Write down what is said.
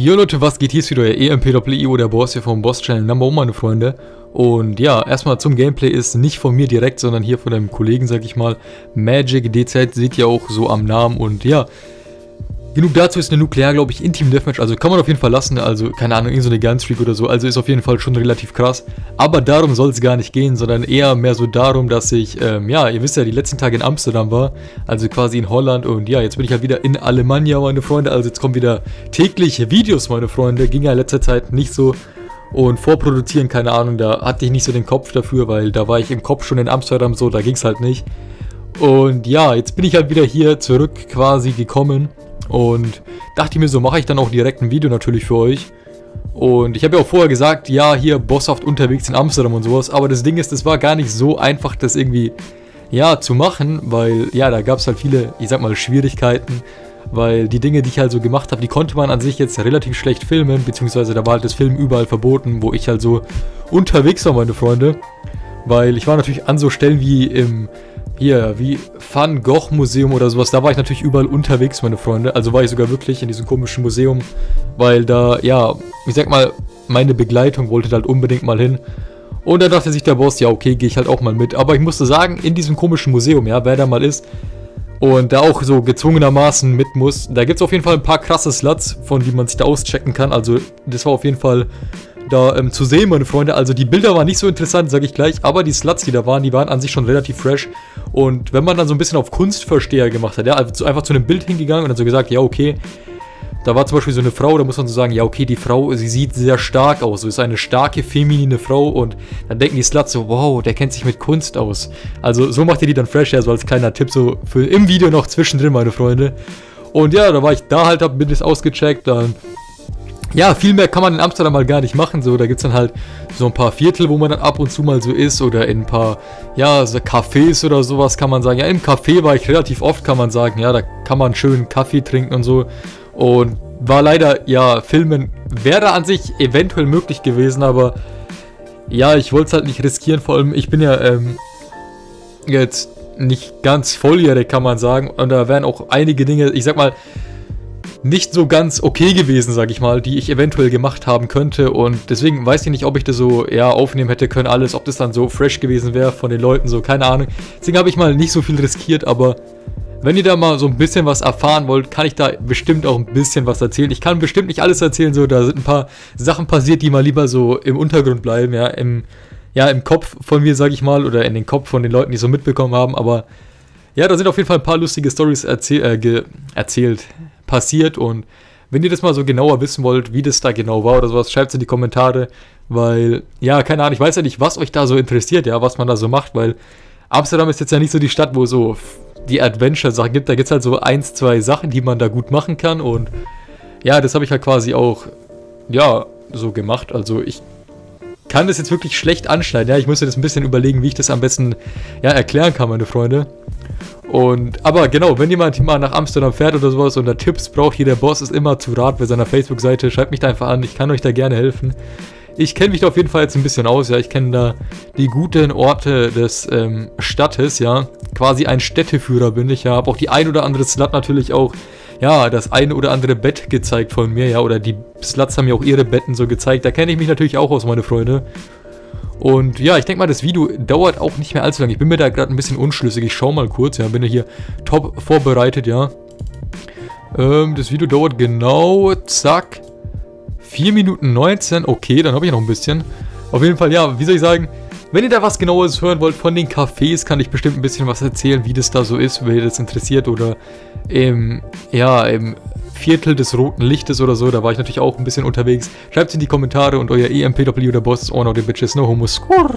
Jo Leute, was geht? Hier ist wieder euer EMPWIO, der Boss hier vom Boss Channel Number 1, meine Freunde. Und ja, erstmal zum Gameplay ist nicht von mir direkt, sondern hier von einem Kollegen, sag ich mal. Magic DZ seht ihr auch so am Namen und ja, Genug dazu ist eine Nuklear, glaube ich, in Team Deathmatch, also kann man auf jeden Fall lassen, also keine Ahnung, irgendeine so Gunstreak oder so, also ist auf jeden Fall schon relativ krass. Aber darum soll es gar nicht gehen, sondern eher mehr so darum, dass ich, ähm, ja, ihr wisst ja, die letzten Tage in Amsterdam war, also quasi in Holland. Und ja, jetzt bin ich halt wieder in Alemannia, meine Freunde, also jetzt kommen wieder tägliche Videos, meine Freunde, ging ja in letzter Zeit nicht so. Und vorproduzieren, keine Ahnung, da hatte ich nicht so den Kopf dafür, weil da war ich im Kopf schon in Amsterdam so, da ging es halt nicht. Und ja, jetzt bin ich halt wieder hier zurück quasi gekommen und dachte mir so, mache ich dann auch direkt ein Video natürlich für euch. Und ich habe ja auch vorher gesagt, ja, hier bosshaft unterwegs in Amsterdam und sowas. Aber das Ding ist, es war gar nicht so einfach, das irgendwie, ja, zu machen. Weil, ja, da gab es halt viele, ich sag mal, Schwierigkeiten. Weil die Dinge, die ich halt so gemacht habe, die konnte man an sich jetzt relativ schlecht filmen. Beziehungsweise da war halt das Filmen überall verboten, wo ich halt so unterwegs war, meine Freunde. Weil ich war natürlich an so Stellen wie im hier, wie Van Gogh Museum oder sowas, da war ich natürlich überall unterwegs, meine Freunde. Also war ich sogar wirklich in diesem komischen Museum, weil da, ja, ich sag mal, meine Begleitung wollte halt unbedingt mal hin. Und da dachte sich der Boss, ja okay, gehe ich halt auch mal mit. Aber ich musste sagen, in diesem komischen Museum, ja, wer da mal ist und da auch so gezwungenermaßen mit muss, da gibt es auf jeden Fall ein paar krasse Sluts, von die man sich da auschecken kann. Also das war auf jeden Fall da ähm, zu sehen, meine Freunde. Also die Bilder waren nicht so interessant, sage ich gleich, aber die Sluts, die da waren, die waren an sich schon relativ fresh. Und wenn man dann so ein bisschen auf Kunstversteher gemacht hat, ja, also einfach zu einem Bild hingegangen und dann so gesagt, ja, okay, da war zum Beispiel so eine Frau, da muss man so sagen, ja, okay, die Frau, sie sieht sehr stark aus, so ist eine starke, feminine Frau und dann denken die Sluts so, wow, der kennt sich mit Kunst aus. Also so macht ihr die dann fresh, ja, so als kleiner Tipp, so für im Video noch zwischendrin, meine Freunde. Und ja, da war ich da halt, hab mir das ausgecheckt, dann ja, viel mehr kann man in Amsterdam mal gar nicht machen. So, da gibt es dann halt so ein paar Viertel, wo man dann ab und zu mal so ist. Oder in ein paar, ja, so Cafés oder sowas kann man sagen. Ja, im Café war ich relativ oft, kann man sagen. Ja, da kann man schön Kaffee trinken und so. Und war leider, ja, Filmen wäre an sich eventuell möglich gewesen, aber ja, ich wollte es halt nicht riskieren. Vor allem, ich bin ja ähm, jetzt nicht ganz volljährig, kann man sagen. Und da wären auch einige Dinge, ich sag mal, nicht so ganz okay gewesen, sag ich mal, die ich eventuell gemacht haben könnte. Und deswegen weiß ich nicht, ob ich das so ja, aufnehmen hätte können, alles, ob das dann so fresh gewesen wäre von den Leuten, so, keine Ahnung. Deswegen habe ich mal nicht so viel riskiert, aber wenn ihr da mal so ein bisschen was erfahren wollt, kann ich da bestimmt auch ein bisschen was erzählen. Ich kann bestimmt nicht alles erzählen, so, da sind ein paar Sachen passiert, die mal lieber so im Untergrund bleiben, ja, im, ja, im Kopf von mir, sag ich mal, oder in den Kopf von den Leuten, die so mitbekommen haben, aber ja, da sind auf jeden Fall ein paar lustige Stories erzähl äh, erzählt passiert. Und wenn ihr das mal so genauer wissen wollt, wie das da genau war oder sowas, schreibt es in die Kommentare, weil, ja, keine Ahnung, ich weiß ja nicht, was euch da so interessiert, ja, was man da so macht, weil Amsterdam ist jetzt ja nicht so die Stadt, wo so die Adventure-Sachen gibt, da gibt es halt so eins, zwei Sachen, die man da gut machen kann. Und ja, das habe ich halt quasi auch, ja, so gemacht, also ich kann das jetzt wirklich schlecht anschneiden, ja, ich muss mir das ein bisschen überlegen, wie ich das am besten, ja, erklären kann, meine Freunde. Und, aber genau, wenn jemand mal nach Amsterdam fährt oder sowas und da Tipps braucht, hier der Boss ist immer zu Rat bei seiner Facebook-Seite, schreibt mich da einfach an, ich kann euch da gerne helfen. Ich kenne mich da auf jeden Fall jetzt ein bisschen aus, ja, ich kenne da die guten Orte des ähm, Stadtes, ja, quasi ein Städteführer bin ich, ja, habe auch die ein oder andere Slut natürlich auch, ja, das eine oder andere Bett gezeigt von mir, ja, oder die Sluts haben mir auch ihre Betten so gezeigt, da kenne ich mich natürlich auch aus, meine Freunde. Und ja, ich denke mal, das Video dauert auch nicht mehr allzu lange. Ich bin mir da gerade ein bisschen unschlüssig. Ich schaue mal kurz. Ja, bin ja hier top vorbereitet, ja. Ähm, das Video dauert genau, zack, 4 Minuten 19. Okay, dann habe ich noch ein bisschen. Auf jeden Fall, ja, wie soll ich sagen, wenn ihr da was genaues hören wollt von den Cafés, kann ich bestimmt ein bisschen was erzählen, wie das da so ist, wer das interessiert oder im, ja, im Viertel des roten Lichtes oder so, da war ich natürlich auch ein bisschen unterwegs. Schreibt es in die Kommentare und euer EMPW, der Boss, oh no, the bitches, no homo, score.